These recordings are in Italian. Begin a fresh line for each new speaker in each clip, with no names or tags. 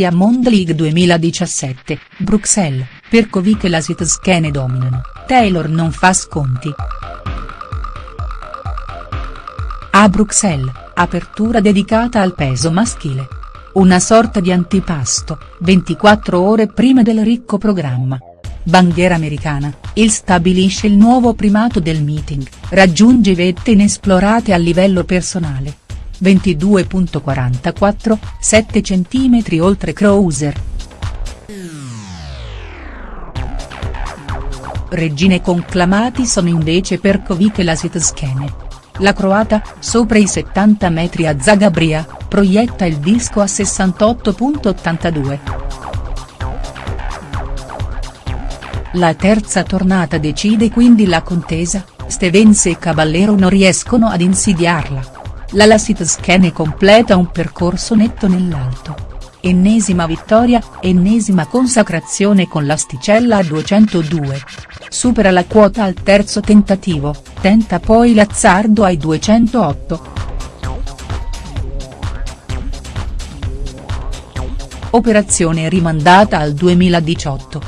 Diamond League 2017, Bruxelles, per Kovic e la Sitskene dominano, Taylor non fa sconti. A Bruxelles, apertura dedicata al peso maschile. Una sorta di antipasto, 24 ore prima del ricco programma. Bandiera americana, il stabilisce il nuovo primato del meeting, raggiunge vette inesplorate a livello personale. 22.44, 7 cm oltre cruiser. Regine conclamati sono invece Perkovic e la Sitskene. La croata, sopra i 70 metri a Zagabria, proietta il disco a 68.82. La terza tornata decide quindi la contesa, Stevens e Caballero non riescono ad insidiarla. La Lasitskene completa un percorso netto nell'alto. Ennesima vittoria, ennesima consacrazione con l'asticella a 202. Supera la quota al terzo tentativo, tenta poi l'azzardo ai 208. Operazione rimandata al 2018.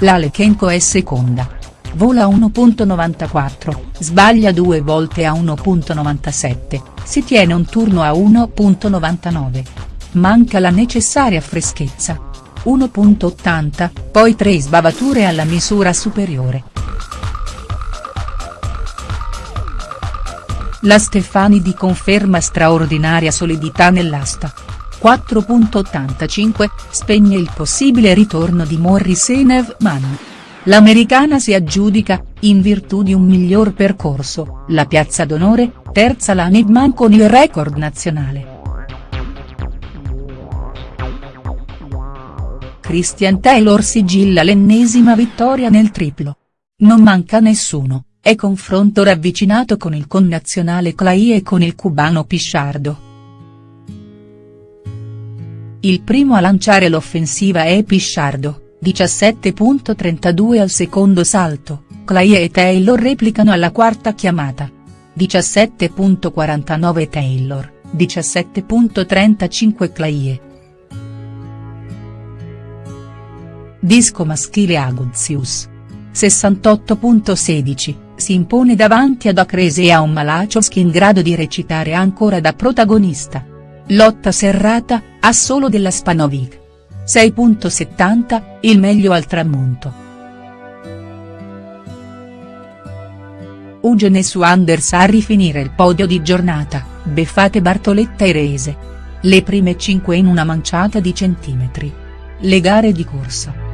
La Lechenko è seconda. Vola a 1.94, sbaglia due volte a 1.97, si tiene un turno a 1.99. Manca la necessaria freschezza. 1.80, poi tre sbavature alla misura superiore. La Stefani di conferma straordinaria solidità nell'asta. 4.85, spegne il possibile ritorno di Morris e Nevman. L'americana si aggiudica, in virtù di un miglior percorso, la piazza d'onore, terza la Nevman con il record nazionale. Christian Taylor sigilla l'ennesima vittoria nel triplo. Non manca nessuno, è confronto ravvicinato con il connazionale Clay e con il cubano Pisciardo. Il primo a lanciare l'offensiva è Pisciardo, 17.32 al secondo salto, Clay e Taylor replicano alla quarta chiamata. 17.49 Taylor, 17.35 Clay. Disco maschile Aguzzius. 68.16, si impone davanti ad Acrese e a un Malachowski in grado di recitare ancora da protagonista. Lotta serrata, a solo della Spanovic. 6.70, il meglio al tramonto. Ugene su Anders a rifinire il podio di giornata, beffate Bartoletta e Rese. Le prime 5 in una manciata di centimetri. Le gare di corsa.